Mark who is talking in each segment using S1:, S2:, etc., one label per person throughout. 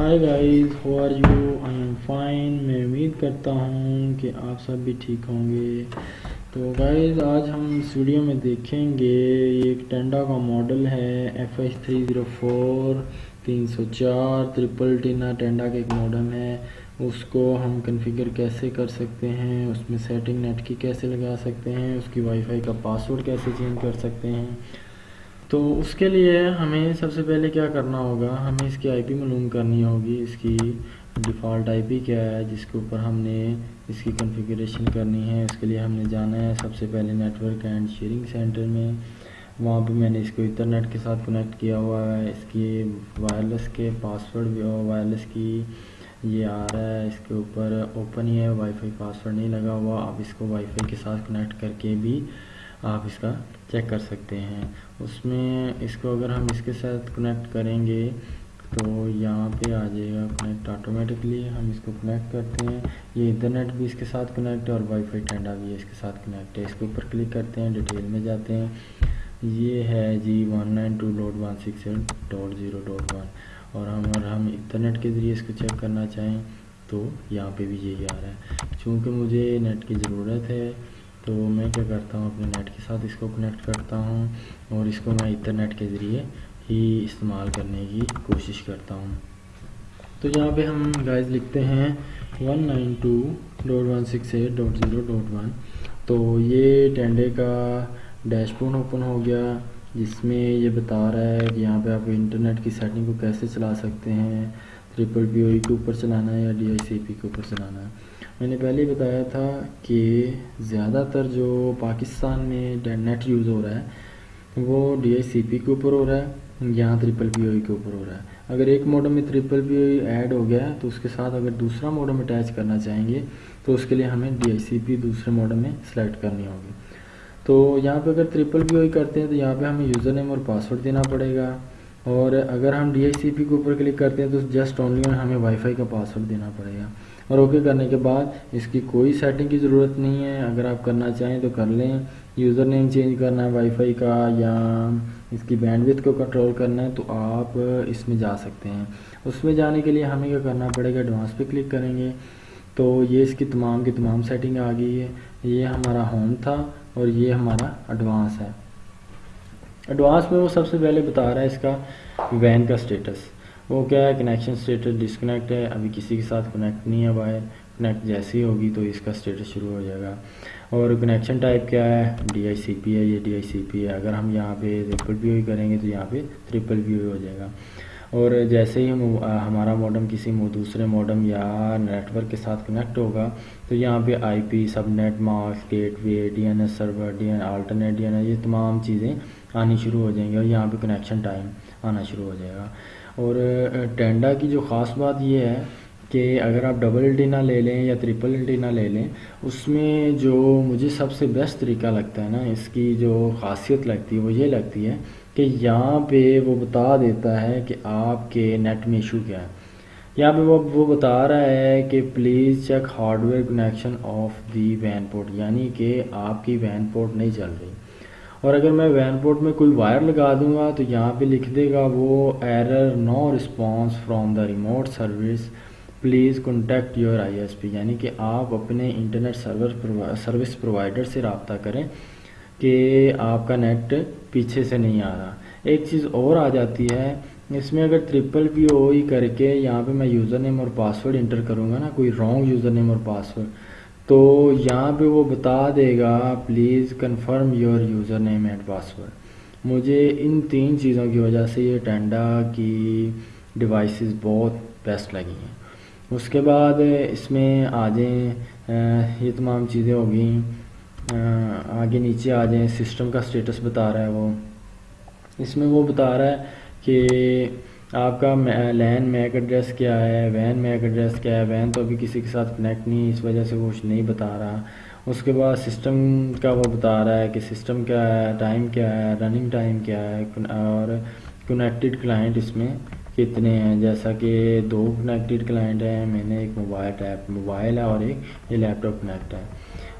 S1: Hi guys how are you I am fine میں امید کرتا ہوں کہ آپ سب بھی ٹھیک ہوں گے۔ تو گائز آج ہم اس ویڈیو میں دیکھیں گے، یہ ایک ٹینڈا کا ماڈل ہے F H three zero four تین سو چار ٹرپل ٹینا ٹینڈا کا ایک ماڈل ہے۔ اس کو ہم کنفیگر کیسے کر سکتے ہیں؟ اس میں سیٹنگ نیٹ کی کیسے لگا سکتے ہیں؟ اس کی وائی فائی کا پاسورڈ کیسے چینج کر سکتے ہیں؟ تو اس کے لیے ہمیں سب سے پہلے کیا کرنا ہوگا؟ ہمیں اس کی آئی پی معلوم کرنی ہوگی، اس کی ڈیفالٹ آئی پی کیا ہے، جس کے اوپر ہم نے اس کی کنفیگریشن کرنی ہے، اس کے لیے ہم نے جانا ہے سب سے پہلے network and sharing centre میں۔ وہاں پہ میں نے اس کو انٹرنیٹ کے ساتھ کنیکٹ کیا ہوا ہے، اس کی وائرلیس کے پاسورڈ بھی وائرلیس کی یہ آ رہا ہے، اس کے اوپر اوپن ہی ہے وائی فائی پاسورڈ نہیں لگا ہوا آپ اس کو وائی فائی کے ساتھ کنیکٹ کر کے بھی آپ اس کا چیک کر سکتے ہیں۔ اس میں اس کو اگر ہم اس کے ساتھ کنیکٹ کریں گے تو یہاں پہ آ جائے گا کنیکٹ آٹومیٹکلی ہم اس کو کنیکٹ کرتے ہیں۔ یہ انٹرنیٹ بھی اس کے ساتھ کنیکٹ ہے اور وائی فائی ٹینڈا بھی اس کے ساتھ کنیکٹ ہے۔ اس کے اوپر کلک کرتے ہیں ڈیٹیل میں جاتے ہیں۔ یہ ہے جی one nine two dot one six dot zero dot one اور ہم اگر ہم انٹرنیٹ کے ذریعے اس کو چیک کرنا چاہیں تو یہاں پہ بھی یہی آ رہا ہے۔ چونکہ مجھے نیٹ کی ضرورت ہے تو میں کیا کرتا ہوں، اپنے نیٹ کے ساتھ اس کو کنیکٹ کرتا ہوں اور اس کو میں انٹرنیٹ کے ذریعے ہی استعمال کرنے کی کوشش کرتا ہوں۔ تو یہاں پہ ہم گائز لکھتے ہیں one nine two dot one six eight dot zero dot one تو یہ ٹینڈے کا ڈیش بورڈ اوپن ہو گیا، جس میں یہ بتا رہا ہے کہ یہاں پہ آپ انٹرنیٹ کی سیٹنگ کو کیسے چلا سکتے ہیں ٹریپل پی او ای کے اوپر چلانا ہے یا ڈی آئی سی پی کے اوپر چلانا ہے۔ میں نے پہلے ہی بتایا تھا کہ زیادہ تر جو پاکستان میں نیٹ یوز ہو رہا ہے وہ ڈی آئی سی پی کے اوپر ہو رہا ہے، یہاں ٹرپل پی او کے اوپر ہو رہا ہے۔ اگر ایک موڈم میں ٹرپل پی او ایڈ ہو گیا تو اس کے ساتھ اگر دوسرا موڈم اٹیچ کرنا چاہیں گے تو اس کے لیے ہمیں ڈی آئی سی پی دوسرے موڈم میں سلیکٹ کرنی ہوگی۔ تو یہاں پہ اگر ٹرپل پی او کرتے ہیں تو یہاں پہ ہمیں یوزر نیم اور پاسورڈ دینا پڑے گا۔ اور اگر ہم ڈی آئی سی پی کے اوپر کلک کرتے ہیں تو جسٹ اونلی ہمیں وائی فائی کا پاسورڈ دینا پڑے گا۔ اور اوکے کرنے کے بعد اس کی کوئی سیٹنگ کی ضرورت نہیں ہے۔ اگر آپ کرنا چاہیں تو کر لیں۔ یوزر نیم چینج کرنا ہے وائی فائی کا یا اس کی بینڈ وتھ کو کنٹرول کرنا ہے تو آپ اس میں جا سکتے ہیں۔ اس میں جانے کے لیے ہمیں کیا کرنا پڑے گا؟ ایڈوانس پہ کلک کریں گے۔ تو یہ اس کی تمام کی تمام سیٹنگ آ گئی ہے۔ یہ ہمارا ہوم تھا اور یہ ہمارا ایڈوانس ہے۔ ایڈوانس میں وہ سب سے پہلے بتا رہا ہے اس کا وین کا سٹیٹس وہ کیا ہے کنیکشن سٹیٹس ڈسکنیکٹ ہے، ابھی کسی کے ساتھ کنیکٹ نہیں ہے وائر کنیکٹ جیسی ہوگی تو اس کا سٹیٹس شروع ہو جائے گا۔ اور کنیکشن ٹائپ کیا ہے؟ ڈی آئی سی پی ہے، یہ ڈی آئی سی پی ہے۔ اگر ہم یہاں پہ ٹرپل پی او کریں گے تو یہاں پہ ٹرپل پی او ہو جائے گا۔ اور جیسے ہی ہمارا ماڈم کسی دوسرے ماڈم یا نیٹ ورک کے ساتھ کنیکٹ ہوگا، تو یہاں پہ I P subnet masks gateway D N S server D N alternate D N S یہ تمام چیزیں آنی شروع ہو جائیں گی اور یہاں پہ کنیکشن ٹائم آنا شروع ہو جائے گا۔ اور ٹینڈا کی جو خاص بات یہ ہے کہ اگر آپ ڈبل ڈینا لے لیں یا ٹرپل ڈینا لے لیں، اس میں جو مجھے سب سے بیسٹ طریقہ لگتا ہے نا، اس کی جو خاصیت لگتی ہے، وہ یہ لگتی ہے کہ یہاں پہ وہ بتا دیتا ہے کہ آپ کے نیٹ میں ایشو کیا ہے۔ یہاں پہ وہ بتا رہا ہے کہ please check hardware connection of the when port یعنی کہ آپ کی وین پورٹ نہیں چل رہی۔ اور اگر میں وین پورٹ میں کوئی وائر لگا دوں گا تو یہاں پہ لکھ دے گا وہ error no response from the remote service please contact your I S P یعنی کہ آپ اپنے انٹرنیٹ سرور سروس پرووائڈر سے رابطہ کریں کہ آپ کا نیٹ پیچھے سے نہیں آ رہا۔ ایک چیز اور آ جاتی ہے، اس میں اگر ٹرپل پی او ای کر کے یہاں پہ میں یوزر نیم اور پاسورڈ انٹر کروں گا نا، کوئی رانگ یوزر نیم اور پاسورڈ تو یہاں پہ وہ بتا دے گا please confirm your username and password مجھے ان تین چیزوں کی وجہ سے یہ ٹینڈا کی ڈیوائسز بہت بیسٹ لگی ہیں۔ اس کے بعد اس میں آ جائیں یہ تمام چیزیں ہو گئیں۔ آگے نیچے آ جائیں۔ سسٹم کا سٹیٹس بتا رہا ہے وہ۔ اس میں وہ بتا رہا ہے کہ آپ کا لین میک ایڈریس کیا ہے؟ وین میک ایڈریس کیا ہے؟ وین تو ابھی کسی کے ساتھ کنیکٹ نہیں، اس وجہ سے وہ کچھ نہیں بتا رہا۔ اس کے بعد سسٹم کا وہ بتا رہا ہے کہ سسٹم کیا ہے ٹائم کیا ہے رننگ ٹائم کیا ہے اور کنیکٹڈ کلائنٹ اس میں کتنے ہیں؟ جیسا کہ دو کنیکٹڈ کلائنٹ ہیں، میں نے ایک موبائل ٹیپ موبائل ہے اور ایک یہ لیپ ٹاپ کنیکٹ ہے۔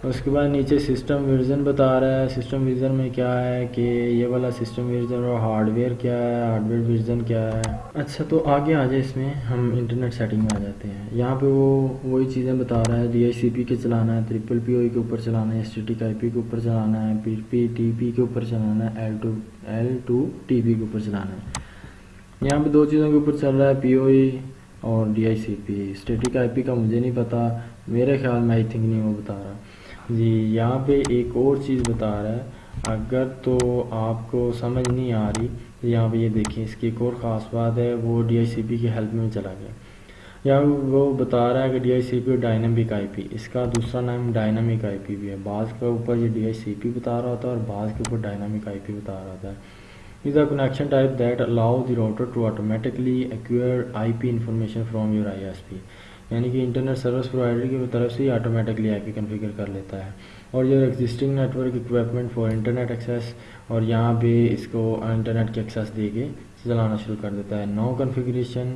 S1: اس کے بعد نیچے سسٹم ورژن بتا رہا ہے۔ سسٹم ورژن میں کیا ہے کہ یہ والا سسٹم ورژن اور ہارڈ ویئر کیا ہے؟ ہارڈ ویئر ورژن کیا ہے؟ اچھا تو آگے آ جائے اس میں ہم انٹرنیٹ سیٹنگ میں آ جاتے ہیں۔ یہاں پہ وہ وہی چیزیں بتا رہا ہے۔ ڈی آئی سی پی کے چلانا ہے ٹرپل پی او کے اوپر چلانا ہے S T T I P کے اوپر چلانا ہے پی پی ٹی پی کے اوپر چلانا ہے L two L two T P کے اوپر چلانا ہے۔ یہاں پہ دو چیزوں کے اوپر چل رہا ہے پی او ای اور D I C P static I پی کا مجھے نہیں پتا، میرے خیال میں آئی تھنک نہیں وہ بتا رہا۔ جی یہاں پہ ایک اور چیز بتا رہا ہے۔ اگر تو آپ کو سمجھ نہیں آ رہی، یہاں پہ یہ دیکھیں، اس کی ایک اور خاص بات ہے، وہ ڈی آئی سی پی کی ہیلپ میں چلا گیا۔ یہاں وہ بتا رہا ہے کہ ڈی آئی سی پی اور ڈائنامک آئی پی اس کا دوسرا نام ڈائنامک آئی پی بھی ہے۔ بعض کے اوپر یہ ڈی آئی سی پی بتا رہا ہوتا ہے اور بعض کے اوپر ڈائنامک آئی پی بتا رہا ہوتا ہے۔ Is a connection type that allow the router to automatically acquire I P information from your I S P یعنی کہ انٹرنیٹ سروس پرووائڈر کی طرف سے ہی آٹومیٹکلی آئی پی کنفیگر کر لیتا ہے۔ اور یہ existing network equipment for internet access اور یہاں پہ اس کو انٹرنیٹ کی ایکسیس دے کے چلانا شروع کر دیتا ہے۔ No configuration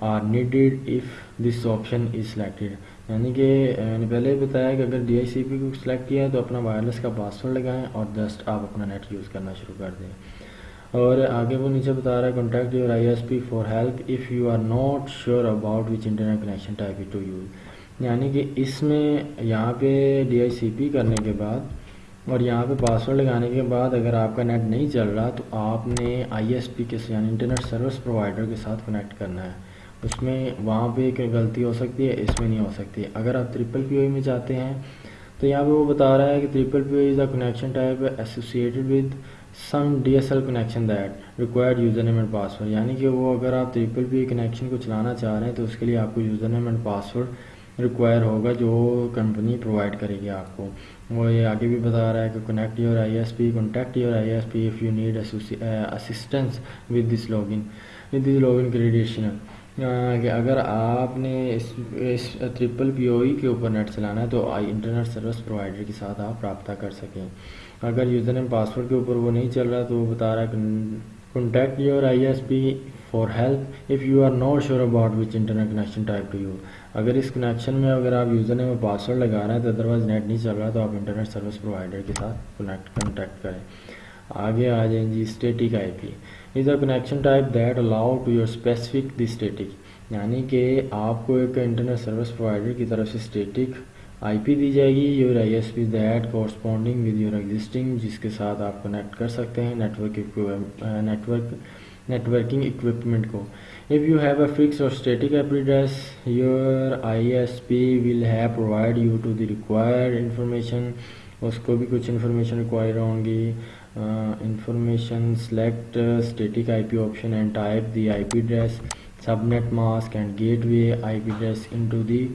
S1: are needed if this option is selected یعنی کہ میں نے پہلے ہی بتایا کہ اگر ڈی آئی سی پی کو سلیکٹ کیا ہے تو اپنا وائرلیس کا پاسورڈ لگائیں اور جسٹ آپ اپنا نیٹ یوز کرنا شروع کر دیں۔ اور آگے وہ نیچے بتا رہا ہے contact your I S P for help if you are not sure about which internet connection type to use یعنی کہ اس میں یہاں پہ ڈی آئی سی پی کرنے کے بعد اور یہاں پہ پاسورڈ لگانے کے بعد اگر آپ کا نیٹ نہیں چل رہا تو آپ نے آئی ایس پی کے یعنی انٹرنیٹ سروس پرووائڈر کے ساتھ یعنی کنیکٹ کرنا ہے۔ اس میں وہاں پہ ایک غلطی ہو سکتی ہے، اس میں نہیں ہو سکتی۔ اگر آپ ٹرپل پی او میں چاہتے ہیں تو یہاں پہ وہ بتا رہا ہے کہ triple P O is a connection type associated with some D S L connection that required username and password یعنی کہ وہ اگر آپ ٹریپل پی کنیکشن کو چلانا چاہ رہے ہیں تو اس کے لیے آپ کو user name and password require ہوگا جو کمپنی پرووائڈ کرے گی آپ کو. وہ یہ آگے بھی بتا رہا ہے کہ connect your I S P contact your I S P if you need assistance with this log in with this log in credential کہ اگر آپ نے اس اس ٹرپل پی او ای کے اوپر نیٹ چلانا ہے تو آئی انٹرنیٹ سروس پرووائڈر کے ساتھ آپ رابطہ کر سکیں۔ اگر یوزر نیم پاسورڈ کے اوپر وہ نہیں چل رہا تو وہ بتا رہا ہے contact your I S P for help if you are not sure about which internet connection type to use اگر اس کنیکشن میں اگر آپ یوزر نیم پاسورڈ لگا رہے ہیں تو ادروائز نیٹ نہیں چل رہا تو آپ انٹرنیٹ سروس پرووائڈر کے ساتھ کنیکٹ کنٹیکٹ کریں۔ آگے آ جائیں جی static I P is a connection type that allow to your specific the static یعنی کہ آپ کو ایک انٹرنیٹ سروس پرووائڈر کی طرف سے اسٹیٹک آئی پی دی جائے گی، your I S P that corresponding with your existing, جس کے ساتھ آپ کنیکٹ کر سکتے ہیں نیٹورک نیٹورک، نیٹورکنگ اکوپمنٹ کو۔ If you have a fix or static IP address your I S P will have provide you to the required information اس کو بھی کچھ انفارمیشن ریکوائر ہوں گی۔ Information select static I P option and type the I P address subnet mask and gateway I P address into the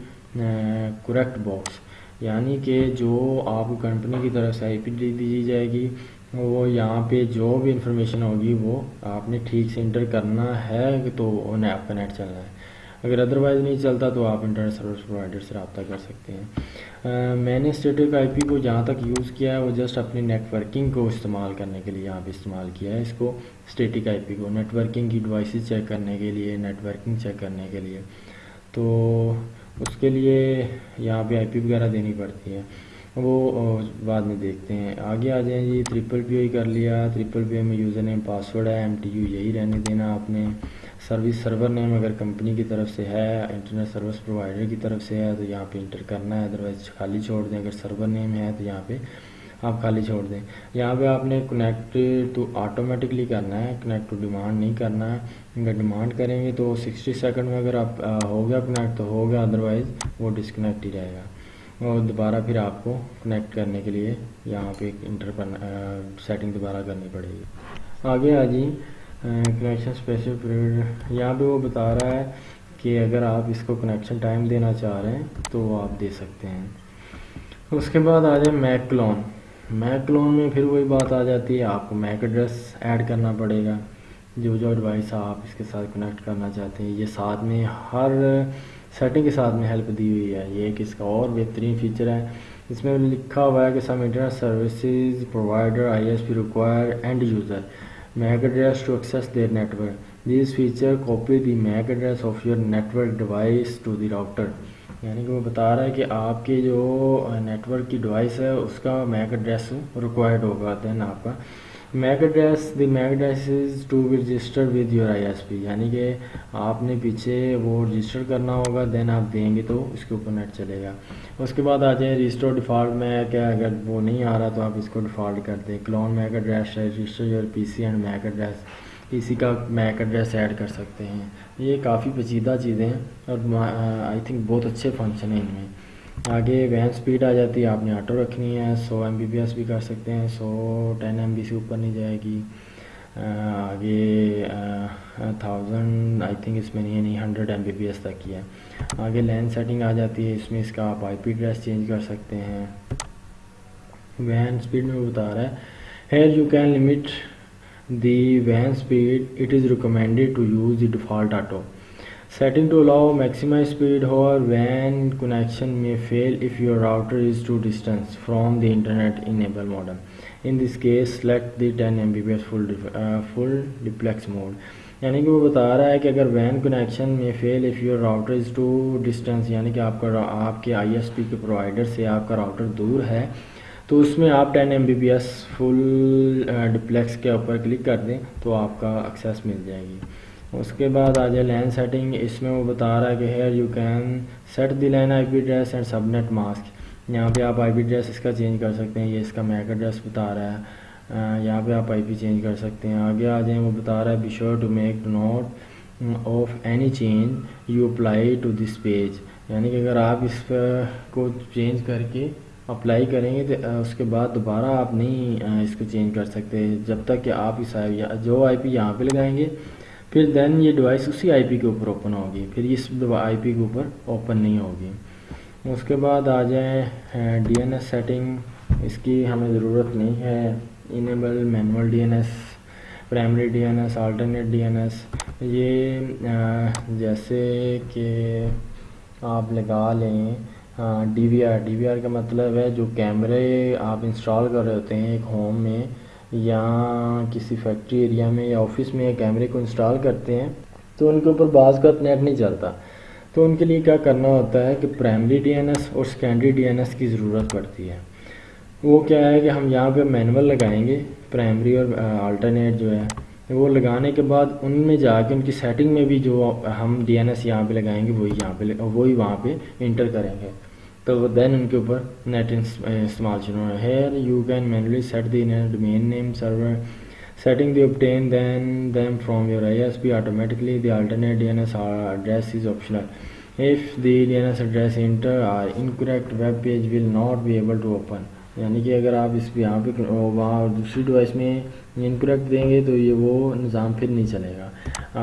S1: correct box یعنی کہ جو آپ کو کمپنی کی طرف سے آئی پی ڈی دی جائے گی، وہ یہاں پہ جو بھی انفارمیشن ہوگی، وہ آپ نے ٹھیک سے انٹر کرنا ہے تو انہیں آپ کا نیٹ چلنا ہے۔ اگر ادروائز نہیں چلتا تو آپ انٹرنیٹ سروس پرووائڈر سے رابطہ کر سکتے ہیں۔ میں نے اسٹیٹک آئی پی کو جہاں تک یوز کیا ہے، وہ جسٹ اپنی نیٹ ورکنگ کو استعمال کرنے کے لیے یہاں پہ استعمال کیا ہے۔ اس کو اسٹیٹک آئی پی کو نیٹ ورکنگ کی ڈیوائسز چیک کرنے کے لیے نیٹ ورکنگ چیک کرنے کے لیے۔ تو اس کے لیے یہاں پہ آئی پی وغیرہ دینی پڑتی ہے۔ وہ بعد میں دیکھتے ہیں۔ آگے آ جائیں جی ٹرپل پی او ہی کر لیا۔ ٹرپل پی او میں یوزر نیم پاسورڈ ہے ایم ٹی یو یہی رہنے دینا آپ نے۔ سروس سرور نیم اگر کمپنی کی طرف سے ہے انٹرنیٹ سروس پرووائڈر کی طرف سے ہے، تو یہاں پہ انٹر کرنا ہے ادروائز خالی چھوڑ دیں۔ اگر سرور نیم ہے تو یہاں پہ آپ خالی چھوڑ دیں۔ یہاں پہ آپ نے کنیکٹ تو آٹومیٹکلی کرنا ہے کنیکٹ ٹو ڈیمانڈ نہیں کرنا ہے۔ اگر ڈیمانڈ کریں گے تو سکسٹی سیکنڈ میں اگر آپ ہو گیا کنیکٹ تو ہو گیا ادروائز وہ ڈسکنیکٹ ہی رہے گا۔ اور دوبارہ پھر آپ کو کنیکٹ کرنے کے لیے یہاں پہ انٹر کرنا سیٹنگ دوبارہ کرنی پڑے گی۔ آگے آ جی کنیکشن اسپیشل پیریڈ یہاں پہ وہ بتا رہا ہے کہ اگر آپ اس کو کنیکشن ٹائم دینا چاہ رہے ہیں تو وہ آپ دے سکتے ہیں۔ اس کے بعد آ جائیں میک کلون میک کلون میں پھر وہی بات آ جاتی ہے، آپ کو میک ایڈریس ایڈ کرنا پڑے گا۔ جو جو ڈیوائس آپ اس کے ساتھ کنیکٹ کرنا چاہتے ہیں، یہ ساتھ میں ہر سیٹنگ کے ساتھ میں ہیلپ دی ہوئی ہے۔ یہ ایک اس کا اور بہترین فیچر ہے۔ اس میں لکھا ہوا ہے کہ some internet services provider I S P require end user MAC address to access their network these feature copy the MAC address of your network device to the router یعنی کہ وہ بتا رہا ہے کہ آپ کے جو نیٹ ورک کی ڈیوائس ہے، اس کا میک ایڈریس ریکوائرڈ ہوگا دین آپ کا۔ MAC address the MAC address is to be register with your I S P یعنی کہ آپ نے پیچھے وہ رجسٹر کرنا ہوگا دین آپ دیں گے تو اس کے اوپر نیٹ چلے گا۔ اس کے بعد آ جائیں رجسٹر ڈیفالٹ میں کیا اگر وہ نہیں آ رہا تو آپ اس کو ڈیفالٹ کر دیں۔ Clone MAC address register your P C and MAC address P C کا میک ایڈریس ایڈ کر سکتے ہیں۔ یہ کافی پیچیدہ چیزیں ہیں اور آئی تھنک بہت اچھے فنکشن ہیں ان میں۔ آگے وین سپیڈ آ جاتی ہے، آپ نے آٹو رکھنی ہے، سو ایم بی بی ایس بھی کر سکتے ہیں، سو ٹین ایم بی سے اوپر نہیں جائے گی۔ آگے تھاؤزنڈ، آئی تھنک اس میں نہیں ہے، نہیں، hundred M B B S تک کی ہے۔ آگے لین سیٹنگ آ جاتی ہے، اس میں اس کا آپ آئی پی ایڈریس چینج کر سکتے ہیں۔ وین سپیڈ میں بتا رہا ہے۔ Here you can limit the when speed it is recommended to use the default auto Setting to allow maximized speed however when connection may fail if your router is too distant from the internet enable modem. In this case select the 10 Mbps full, uh, full duplex mode. یعنی کہ وہ بتا رہا ہے کہ اگر وین connection میں fail if your router is to distance یعنی کہ آپ کا آپ کے آئی ایس پی کے پرووائڈر سے آپ کا راؤٹر دور ہے تو اس میں آپ ten M B B S full duplex کے اوپر کلک کر دیں تو آپ کا ایکسیس مل جائے گی۔ اس کے بعد آ جائے لین سیٹنگ اس میں وہ بتا رہا ہے کہ here you can set the LAN I P address and subnet mask یہاں پہ آپ آئی پی ایڈریس اس کا چینج کر سکتے ہیں، یہ اس کا میک ایڈریس بتا رہا ہے۔ یہاں پہ آپ آئی پی چینج کر سکتے ہیں۔ آگے آ جائیں، وہ بتا رہا ہے be sure to make note of any change you apply to this page یعنی کہ اگر آپ اس کو چینج کر کے اپلائی کریں گے تو اس کے بعد دوبارہ آپ نہیں اس کو چینج کر سکتے، جب تک کہ آپ اس جو آئی پی یہاں پہ لگائیں گے، پھر دین یہ ڈیوائس اسی آئی پی کے اوپر اوپن ہوگی، پھر اس آئی پی کے اوپر اوپن نہیں ہوگی۔ اس کے بعد آ جائیں ڈی این ایس سیٹنگ اس کی ہمیں ضرورت نہیں ہے۔ Enable manual D N S primary D N S alternate D N S یہ جیسے کہ آپ لگا لیں D V R D V R کا مطلب ہے جو کیمرے آپ انسٹال کر رہے ہوتے ہیں ایک ہوم میں یا کسی فیکٹری ایریا میں یا آفس میں یا کیمرے کو انسٹال کرتے ہیں، تو ان کے اوپر بعض کا نیٹ نہیں چلتا۔ تو ان کے لیے کیا کرنا ہوتا ہے کہ پرائمری ڈی این ایس اور سیکنڈری ڈی این ایس کی ضرورت پڑتی ہے۔ وہ کیا ہے کہ ہم یہاں پہ مینول لگائیں گے پرائمری اور آلٹرنیٹ جو ہے، وہ لگانے کے بعد ان میں جا کے ان کی سیٹنگ میں بھی جو ہم ڈی این ایس یہاں پہ لگائیں گے، وہی یہاں پہ، وہی وہاں پہ انٹر کریں گے۔ تو دین ان کے اوپر نیٹ استعمال شروع ہے۔ Here you can manually set the main name server setting the obtain then them from your I S P automatically the alternate D N S address is optional if the D N S address enter are incorrect web page will not be able to open یعنی کہ اگر آپ اس یہاں پہ وہاں دوسری device میں incorrect دیں گے تو یہ وہ نظام پھر نہیں چلے گا۔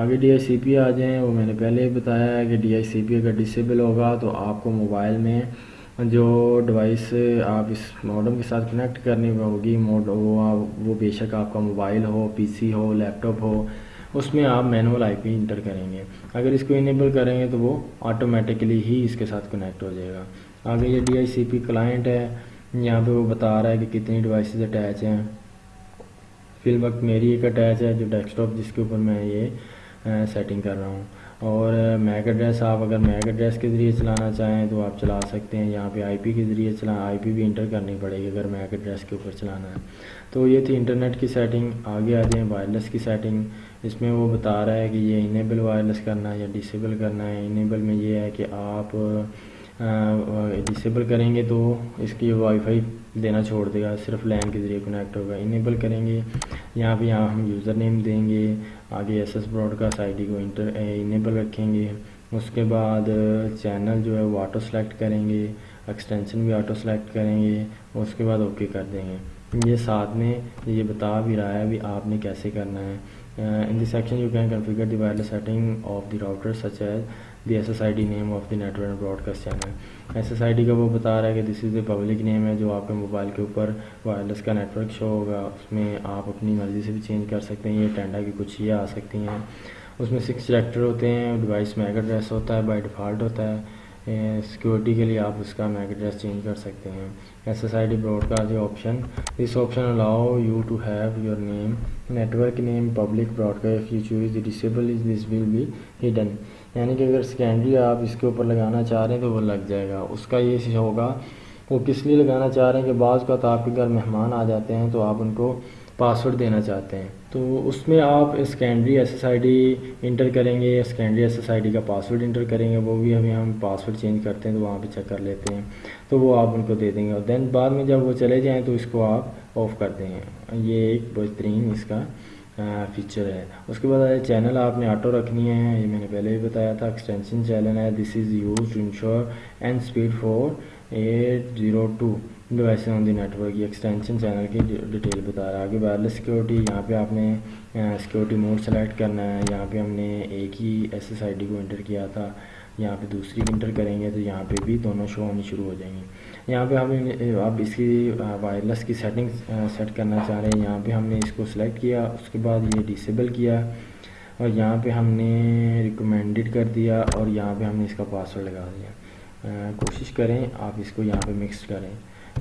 S1: آگے ڈی آئی سی پی آ جائیں۔ وہ میں نے پہلے ہی بتایا ہے کہ ڈی آئی سی پی اگر ڈسیبل ہوگا تو آپ کو موبائل میں ہاں، جو ڈیوائس آپ اس ماڈم کے ساتھ کنیکٹ کرنی ہوگی موڈ وہ بے شک آپ کا موبائل ہو پی سی ہو لیپ ٹاپ ہو، اس میں آپ مینول آئی پی انٹر کریں گے۔ اگر اس کو انیبل کریں گے تو وہ آٹومیٹکلی ہی اس کے ساتھ کنیکٹ ہو جائے گا۔ آگے یہ D I C P client ہے، یہاں پہ وہ بتا رہا ہے کہ کتنی ڈیوائسز اٹیچ ہیں۔ فی الوقت میری ایک اٹیچ ہے، جو ڈیسک ٹاپ جس کے اوپر میں یہ سیٹنگ کر رہا ہوں۔ اور میک ایڈریس آپ اگر میک ایڈریس کے ذریعے چلانا چاہیں تو آپ چلا سکتے ہیں۔ یہاں پہ آئی پی کے ذریعے چلا آئی پی بھی انٹر کرنی پڑے گی اگر میک ایڈریس کے اوپر چلانا ہے۔ تو یہ تھی انٹرنیٹ کی سیٹنگ آگے آ جائیں وائرلیس کی سیٹنگ اس میں وہ بتا رہا ہے کہ یہ انیبل وائرلیس کرنا ہے یا ڈسیبل کرنا ہے۔ انیبل میں یہ ہے کہ آپ ڈسیبل کریں گے تو اس کی وائی فائی دینا چھوڑ دے گا، صرف لین کے ذریعے کنیکٹ ہوگا انیبل کریں گے۔ یہاں پہ یہاں ہم یوزر نیم دیں گے، آگے S S broadcast I D کو انٹر انیبل رکھیں گے۔ اس کے بعد چینل جو ہے وہ آٹو سلیکٹ کریں گے ایکسٹینشن بھی آٹو سلیکٹ کریں گے، اس کے بعد اوکے کر دیں گے۔ یہ ساتھ میں یہ بتا بھی رہا ہے بھی آپ نے کیسے کرنا ہے۔ In the section you can configure the wireless setting of the router such as the S S I D name of the network broadcast channel S S I D کا وہ بتا رہا ہے کہ دس از اے پبلک نیم ہے جو آپ کے موبائل کے اوپر وائرلیس کا نیٹ ورک شو ہوگا. اس میں آپ اپنی مرضی سے بھی چینج کر سکتے ہیں. یہ ٹینڈا کی کچھ یہ آ سکتی ہیں. اس میں سکس ڈائریکٹر ہوتے ہیں. ڈیوائس میک ایڈریس ہوتا ہے. بائی ڈیفالٹ ہوتا ہے. Eh, سیکورٹی کے لیے آپ اس کا میک ایڈریس چینج کر سکتے ہیں. S S I D broadcast جو option this option allow you to have your name network name public broadcast you choose the disable is this will be hidden یعنی کہ اگر سیکنڈری آپ اس کے اوپر لگانا چاہ رہے ہیں تو وہ لگ جائے گا۔ اس کا یہ ہوگا، وہ کس لیے لگانا چاہ رہے ہیں کہ بعض کا تو آپ کے گھر مہمان آ جاتے ہیں تو آپ ان کو پاسورڈ دینا چاہتے ہیں۔ تو اس میں آپ secondary S S I D enter کریں گے secondary S S I D کا پاسورڈ انٹر کریں گے، وہ بھی ابھی ہم پاسورڈ چینج کرتے ہیں تو وہاں پہ چیک کر لیتے ہیں۔ تو وہ آپ ان کو دے دیں گے۔ اور دین بعد میں جب وہ چلے جائیں تو اس کو آپ آف کر دیں گے۔ یہ ایک بہترین اس کا فیچر ہے۔ اس کے بعد چینل آپ نے آٹو رکھنی ہے، یہ میں نے پہلے بھی بتایا تھا۔ ایکسٹینشن چینل ہے۔ This is use to ensure and speed for eight zero two device on the network یہ ایکسٹینشن چینل کی ڈیٹیل بتا رہا ہے۔ آگے وائرلیس سیکورٹی یہاں پہ آپ نے سیکورٹی موڈ سلیکٹ کرنا ہے۔ یہاں پہ ہم نے ایک ہی ایس ایس آئی ڈی کو انٹر کیا تھا۔ یہاں پہ دوسری انٹر کریں گے تو یہاں پہ بھی دونوں شو ہونی شروع ہو جائیں گے یہاں پہ ہم اب اس کی وائرلیس کی سیٹنگ سیٹ کرنا چاہ رہے ہیں۔ یہاں پہ ہم نے اس کو سلیکٹ کیا، اس کے بعد یہ ڈسیبل کیا اور یہاں پہ ہم نے ریکمینڈڈ کر دیا اور یہاں پہ ہم نے اس کا پاسورڈ لگا دیا۔ کوشش کریں آپ اس کو یہاں پہ مکس کریں۔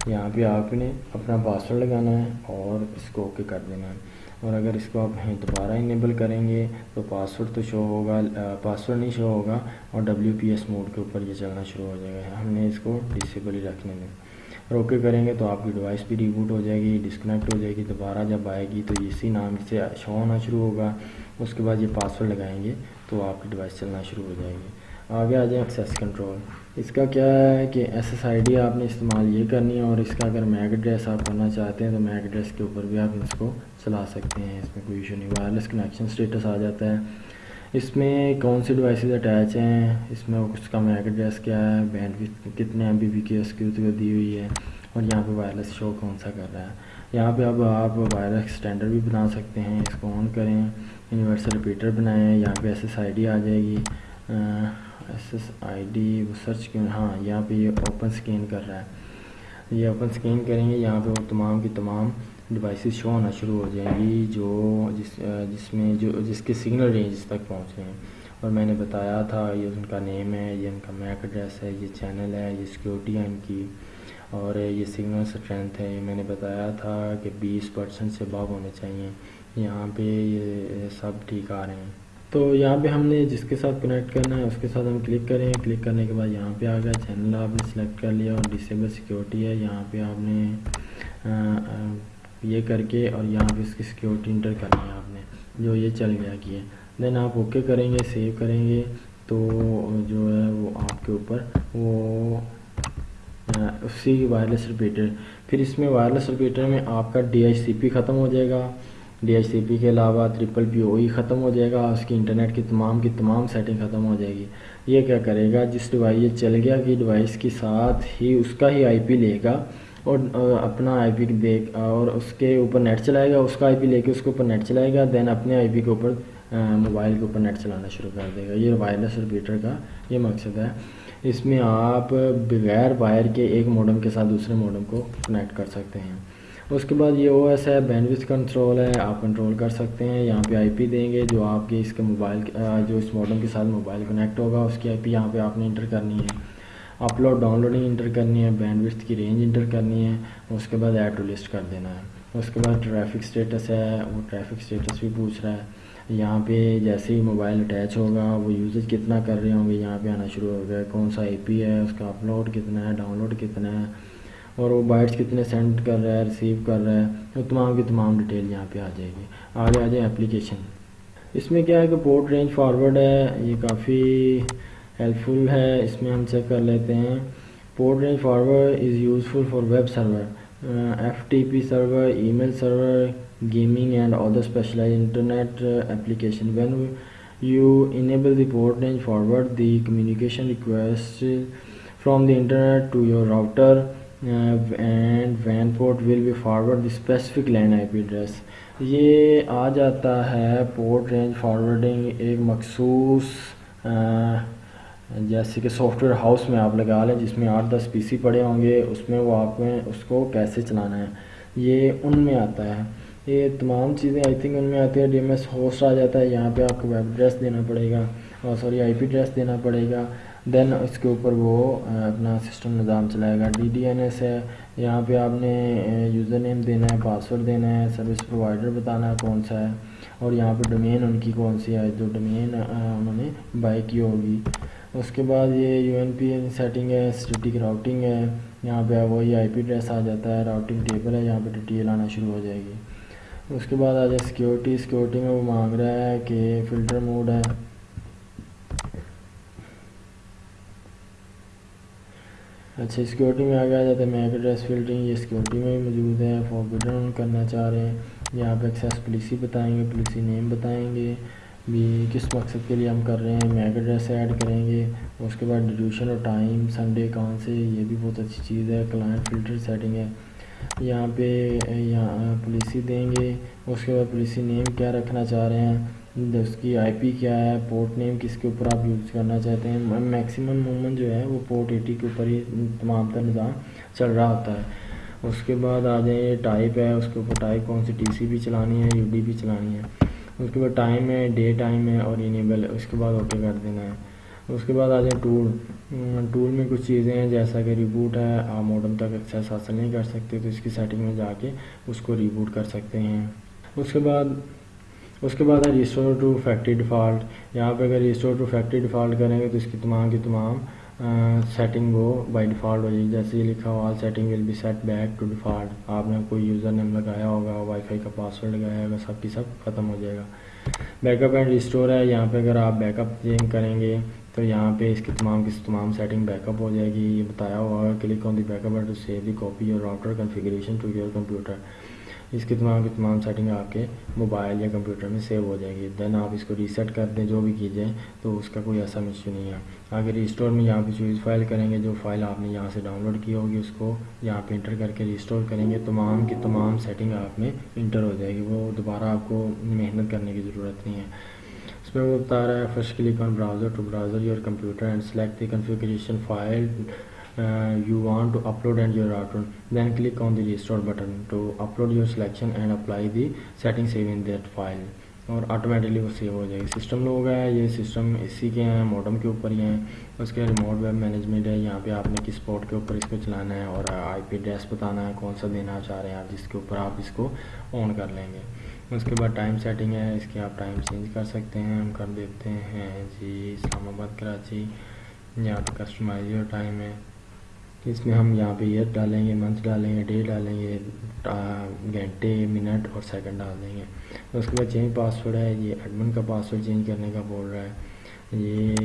S1: یہاں پہ آپ نے اپنا پاسورڈ لگانا ہے اور اس کو اوکے کر دینا ہے۔ اور اگر اس کو آپ دوبارہ انیبل کریں گے تو پاسورڈ تو شو ہوگا پاسورڈ نہیں شو ہوگا اور ڈبلیو پی ایس موڈ کے اوپر یہ چلنا شروع ہو جائے گا۔ ہم نے اس کو ڈسیبل ہی رکھنے دیں۔ اور اوکے کریں گے تو آپ کی ڈیوائس بھی ریبوٹ ہو جائے گی ڈسکنیکٹ ہو جائے گی، دوبارہ جب آئے گی تو اسی نام سے شو ہونا شروع ہوگا۔ اس کے بعد یہ پاسورڈ لگائیں گے تو آپ کی ڈیوائس چلنا شروع ہو جائے گی۔ آگے آ جائیں ایکسیس کنٹرول اس کا کیا ہے کہ ایس ایس آئی ڈی آپ نے استعمال یہ کرنی ہے اور اس کا اگر میک ایڈریس آپ کرنا چاہتے ہیں تو میک ایڈریس کے اوپر بھی آپ اس کو چلا سکتے ہیں۔ اس میں کوئی ایشو نہیں وائرلیس کنیکشن اسٹیٹس آ جاتا ہے۔ اس میں کون سی ڈیوائسز اٹیچ ہیں؟ اس میں اس کا میک ایڈریس کیا ہے؟ بینڈ کتنے ایم بی بی کی اس کی دی ہوئی ہے؟ اور یہاں پہ وائرلیس شو کون سا کر رہا ہے؟ یہاں پہ اب آپ وائرلیس اسٹینڈرڈ بھی بنا سکتے ہیں، اس کو آن کریں یونیورسل ریپیٹر بنائیں، یہاں پہ ایس ایس آئی ڈی آ جائے گی۔ ایس ایس آئی ڈی وہ سرچ کیوں ہاں یہاں پہ یہ اوپن سکین کر رہا ہے۔ یہ اوپن سکین کریں گے، یہاں پہ وہ تمام کی تمام ڈیوائسز شو ہونا شروع ہو جائیں گی، جو جس جس میں جو، جس کے سگنل رینج تک پہنچ رہے ہیں۔ اور میں نے بتایا تھا، یہ ان کا نیم ہے، یہ ان کا میک ایڈریس ہے، یہ چینل ہے، یہ سیکورٹی ہے ان کی۔ اور یہ سگنل اسٹرینتھ ہے۔ یہ میں نے بتایا تھا کہ بیس پرسنٹ سے باب ہونے چاہیے یہاں پہ یہ سب ٹھیک آ رہے ہیں۔ تو یہاں پہ ہم نے جس کے ساتھ کنیکٹ کرنا ہے اس کے ساتھ ہم کلک کریں۔ کلک کرنے کے بعد یہاں پہ آ گیا چینل آپ نے سلیکٹ کر لیا اور ڈسیبل سیکورٹی ہے۔ یہاں پہ آپ نے یہ کر کے اور یہاں پہ اس کی سیکورٹی انٹر کرنی ہے آپ نے۔ جو یہ چل گیا کہ دین آپ اوکے کریں گے سیو کریں گے۔ تو جو ہے وہ آپ کے اوپر وہ اسی وائرلیس ریپیٹر پھر اس میں وائرلیس ریپیٹر میں آپ کا ڈی ایچ سی پی ختم ہو جائے گا۔ ڈی ایچ سی پی کے علاوہ ٹرپل پی او ای ختم ہو جائے گا، اس کی انٹرنیٹ کی تمام کی تمام سیٹنگ ختم ہو جائے گی۔ یہ کیا کرے گا؟ جس ڈیوائس یہ چل گیا کہ ڈیوائس کے ساتھ ہی اس کا ہی آئی پی لے گا اور اپنا آئی پی دیکھ، اور اس کے اوپر نیٹ چلائے گا، اس کا آئی پی لے کے اس کے اوپر نیٹ چلائے گا دین اپنے آئی پی کے اوپر موبائل کے اوپر نیٹ چلانا شروع کر دے گا۔ یہ وائرلیس ریپیٹر کا یہ مقصد ہے۔ اس میں آپ بغیر وائر کے ایک موڈم کے ساتھ دوسرے موڈم کو کنیکٹ کر سکتے ہیں۔ اس کے بعد یہ او ایس ہے بینوس کنٹرول ہے، آپ کنٹرول کر سکتے ہیں۔ یہاں پہ آئی پی دیں گے جو آپ کے اس کے موبائل جو اس ماڈل کے ساتھ موبائل کنیکٹ ہوگا، اس کی آئی پی یہاں پہ آپ نے انٹر کرنی ہے۔ اپلوڈ ڈاؤن لوڈنگ انٹر کرنی ہے بینڈ کی رینج انٹر کرنی ہے۔ اس کے بعد ایڈ ٹو لسٹ کر دینا ہے۔ اس کے بعد ٹریفک سٹیٹس ہے، وہ ٹریفک سٹیٹس بھی پوچھ رہا ہے۔ یہاں پہ جیسے ہی موبائل اٹیچ ہوگا، وہ یوزج کتنا کر رہے ہوں گے؟ یہاں پہ آنا شروع ہو گیا۔ کون سا آئی پی ہے؟ اس کا اپلوڈ کتنا ہے؟ ڈاؤن لوڈ کتنا ہے؟ اور وہ بائٹس کتنے سینڈ کر رہا ہے ریسیو کر رہا ہے وہ تمام کی تمام ڈیٹیل یہاں پہ آ جائے گی۔ آگے آ جائے اپلیکیشن اس میں کیا ہے کہ پورٹ رینج فارورڈ ہے، یہ کافی ہیلپ فل ہے۔ اس میں ہم چیک کر لیتے ہیں۔ Port range forward is useful for web server F T P server email server gaming and other specialize internet application when you enable the port range forward the communication request from the internet to your router and when port will be forward the specific land I P address یہ آ جاتا ہے port range forwarding ایک مخصوص جیسے کہ soft where house میں آپ لگا لیں، جس میں آٹھ دس پی سی پڑے ہوں گے، اس میں وہ آپ میں اس کو کیسے چلانا ہے؟ یہ ان میں آتا ہے۔ یہ تمام چیزیں آئی تھنک ان میں آتی ہیں۔ ڈی ایم ایس ہوسٹ آ جاتا ہے، یہاں پہ آپ کو ویب ایڈریس دینا پڑے گا اور سوری آئی پی ایڈریس دینا پڑے گا۔ دین اس کے اوپر وہ اپنا سسٹم نظام چلائے گا۔ ڈی ڈی این ایس ہے، یہاں پہ آپ نے یوزر نیم دینا ہے پاسورڈ دینا ہے سروس پرووائڈر بتانا ہے کون سا ہے۔ اور یہاں پہ ڈومین ان کی کون سی ہے، جو ڈومین انہوں نے بائی کی ہوگی۔ اس کے بعد یہ یو این پی سیٹنگ ہے اسٹیٹک راؤٹنگ ہے۔ یہاں پہ وہی آئی پی ایڈریس آ جاتا ہے راؤٹنگ ٹیبل ہے، یہاں پہ ڈیٹیل آنا شروع ہو جائے گی۔ اس کے بعد آ جائے سیکیورٹی سیکیورٹی میں وہ مانگ رہا ہے کہ فلٹر موڈ ہے۔ اچھا سیکیورٹی میں آگے آ جاتا ہے میک ایڈریس فلٹرنگ یہ سیکیورٹی میں بھی موجود ہے فاربیڈن کرنا چاہ رہے ہیں۔ یہاں پہ ایکسیس پولیسی بتائیں گے پولیسی نیم بتائیں گے۔ بھی کس مقصد کے لیے ہم کر رہے ہیں میک ایڈریس ایڈ کریں گے، اس کے بعد ڈیوریشن اور ٹائم سنڈے کہاں سے، یہ بھی بہت اچھی چیز ہے کلائنٹ فلٹر سیٹنگ ہے۔ یہاں پہ، یہاں پولیسی دیں گے۔ اس کے بعد پولیسی نیم کیا رکھنا چاہ رہے ہیں؟ اس کی آئی پی کیا ہے، پورٹ نیم کس کے اوپر آپ یوز کرنا چاہتے ہیں؟ میکسیمم مومن جو ہے وہ پورٹ ایٹی کے اوپر ہی تمام تر نظام چل رہا ہوتا ہے۔ اس کے بعد آ جائیں، یہ ٹائپ ہے، اس کے اوپر ٹائپ کون سی ٹی سی بھی چلانی ہے، یو ڈی بھی چلانی ہے۔ اس کے بعد ٹائم ہے، ڈے ٹائم ہے اور انیبل ہے۔ اس کے بعد اوکے کر دینا ہے۔ اس کے بعد آ جائیں ٹول۔ ٹول میں کچھ چیزیں ہیں، جیسا کہ ریبوٹ ہے، آپ موڈم تک ایکسیس حاصل نہیں کر سکتے تو اس کی سیٹنگ میں جا کے اس کو ریبوٹ کر سکتے ہیں۔ اس کے بعد اس کے بعد ہے ریسٹور ٹو فیکٹری ڈیفالٹ یہاں پہ اگر ریسٹور ٹو فیکٹری ڈیفالٹ کریں گے تو اس کی تمام کی تمام سیٹنگ وہ بائی ڈیفالٹ ہو جائے گی۔ جیسے یہ لکھا ہوا setting will be set back to default آپ نے کوئی یوزر نیم لگایا ہوگا وائی فائی کا پاسورڈ لگایا ہوگا، سب کی سب ختم ہو جائے گا۔ بیک اپ اینڈ ریسٹور ہے۔ یہاں پہ اگر آپ بیک اپ چینج کریں گے تو یہاں پہ اس کی تمام کی تمام سیٹنگ بیک اپ ہو جائے گی۔ یہ بتایا ہوا click on the backup to save the copy اور router configuration to your computer اس کی تمام کی تمام سیٹنگ آپ کے موبائل یا کمپیوٹر میں سیو ہو جائے گی. دین آپ اس کو ریسیٹ کر دیں، جو بھی کیجیں تو اس کا کوئی ایسا ایشو نہیں ہے. اگر ریسٹور میں یہاں پہ چوز فائل کریں گے، جو فائل آپ نے یہاں سے ڈاؤن لوڈ کی ہوگی، اس کو یہاں پہ انٹر کر کے ریسٹور کریں گے، تمام کی تمام سیٹنگ آپ میں انٹر ہو جائے گی. وہ دوبارہ آپ کو محنت کرنے کی ضرورت نہیں ہے. اس میں وہ بتا رہا ہے first click on browser to browser your computer and select the configuration file you want to upload and your router then click on the restore button to upload your selection and apply the setting save in that file. اور automatically وہ save ہو جائے گی system لوگ ہے یہ system اسی کے ہیں موڈم کے اوپر ہی ہیں اس کے ریموٹ ویب مینجمنٹ ہے یہاں پہ آپ نے کس پورٹ کے اوپر اس کو چلانا ہے اور آئی پی ایڈریس بتانا ہے کون سا دینا چاہ رہے ہیں آپ جس کے اوپر آپ اس کو آن کر لیں گے اس کے بعد ٹائم سیٹنگ ہے اس کی آپ ٹائم چینج کر سکتے ہیں ہم کر دیتے ہیں جی اسلام آباد کراچی یہاں پہ کسٹمائز یور ٹائم ہے اس میں ہم یہاں پہ ایئر ڈالیں گے، منتھ ڈالیں گے، ڈے ڈالیں گے گھنٹے، منٹ اور سیکنڈ ڈال دیں گے۔ اس کے بعد چینج پاسورڈ ہے، یہ ایڈمن کا پاسورڈ چینج کرنے کا بول رہا ہے۔ یہ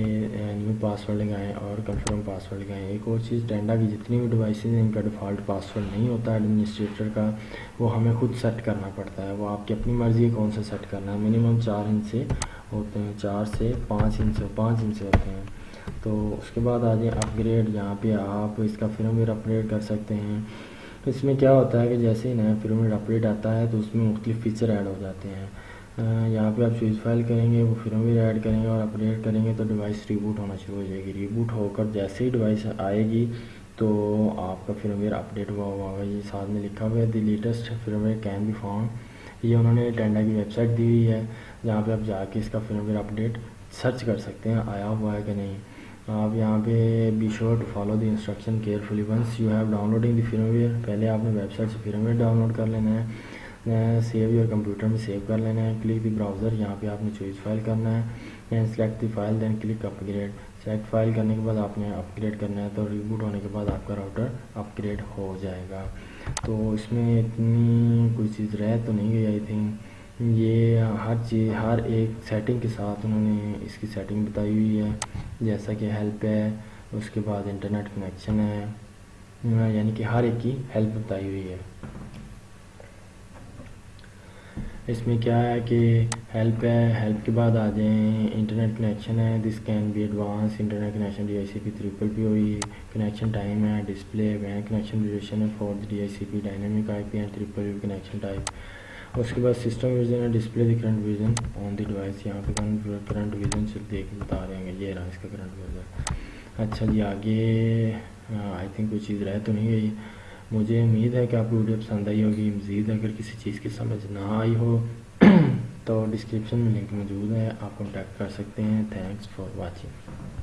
S1: نیو پاسورڈ لگائیں اور کنفرم پاسورڈ لگائیں۔ ایک اور چیز ٹینڈا کی جتنی بھی ڈیوائسز ہیں، ان کا ڈیفالٹ پاسورڈ نہیں ہوتا ایڈمنسٹریٹر کا۔ وہ ہمیں خود سیٹ کرنا پڑتا ہے۔ وہ آپ کی اپنی مرضی ہے کون سا سیٹ کرنا ہے۔ منیمم چار انچ سے ہوتے ہیں، چار سے پانچ انچ سے، پانچ انچ سے ہوتے ہیں۔ تو اس کے بعد آ جائیں اپ گریڈ یہاں پہ آپ اس کا فرم ویئر اپڈیٹ کر سکتے ہیں۔ اس میں کیا ہوتا ہے کہ جیسے ہی نیا فرم ویئر اپڈیٹ آتا ہے تو اس میں مختلف فیچر ایڈ ہو جاتے ہیں۔ یہاں پہ آپ چوز فائل کریں گے، وہ فرم ویئر ایڈ کریں گے اور اپڈیٹ کریں گے تو ڈیوائس ریبوٹ ہونا شروع ہو جائے گی۔ ریبوٹ ہو کر جیسے ہی ڈیوائس آئے گی تو آپ کا فرم ویئر اپڈیٹ ہوا ہوا ہوگا یہ ساتھ میں لکھا ہوا ہے the latest firmware can be found یہ انہوں نے ٹینڈا کی ویب سائٹ دی ہوئی ہے، جہاں پہ آپ جا کے اس کا فرم ویئر اپڈیٹ سرچ کر سکتے ہیں، آیا ہوا ہے کہ نہیں۔ آپ یہاں پہ be sure to follow the instruction carefully once you have downloading the firmware پہلے آپ نے ویب سائٹ سے فرم ویئر ڈاؤن لوڈ کر لینا ہے. سیو یور کمپیوٹر میں سیو کر لینا ہے. کلک دی براؤزر یہاں پہ آپ نے چوائز فائل کرنا ہے. Then select the file then click upgrade select file کرنے کے بعد آپ نے اپ گریڈ کرنا ہے تو ریبوٹ ہونے کے بعد آپ کا راؤٹر اپ گریڈ ہو جائے گا. تو اس میں اتنی کوئی چیز رہ تو نہیں گئی آئی تھنک یہ ہر چیز، ہر ایک سیٹنگ کے ساتھ انہوں نے اس کی سیٹنگ بتائی ہوئی ہے۔ جیسا کہ ہیلپ ہے، اس کے بعد انٹرنیٹ کنیکشن ہے۔ یعنی کہ ہر ایک کی ہیلپ بتائی ہوئی ہے۔ اس میں کیا ہے کہ ہیلپ ہے ہیلپ کے بعد آ جائیں انٹرنیٹ کنیکشن ہے۔ This can be advance internet connection D I C P triple P ہوئی۔ کنیکشن ٹائم ہے ڈسپلے ہے کنیکشن ڈیوریشن ہے for D I C P dynamic I P and triple connection type اس کے بعد system vision ہے display the current vision on the device یہاں پہ current vision سے دیکھ بتا رہے ہیں یہ رہا اس کا کرنٹ ویژن اچھا جی آگے آئی تھنک کوئی چیز رہ تو نہیں گئی۔ مجھے امید ہے کہ آپ کو ویڈیو پسند آئی ہوگی۔ مزید اگر کسی چیز کی سمجھ نہ آئی ہو، تو ڈسکرپشن میں لنک موجود ہے، آپ کانٹیکٹ کر سکتے ہیں۔ Thanks for watching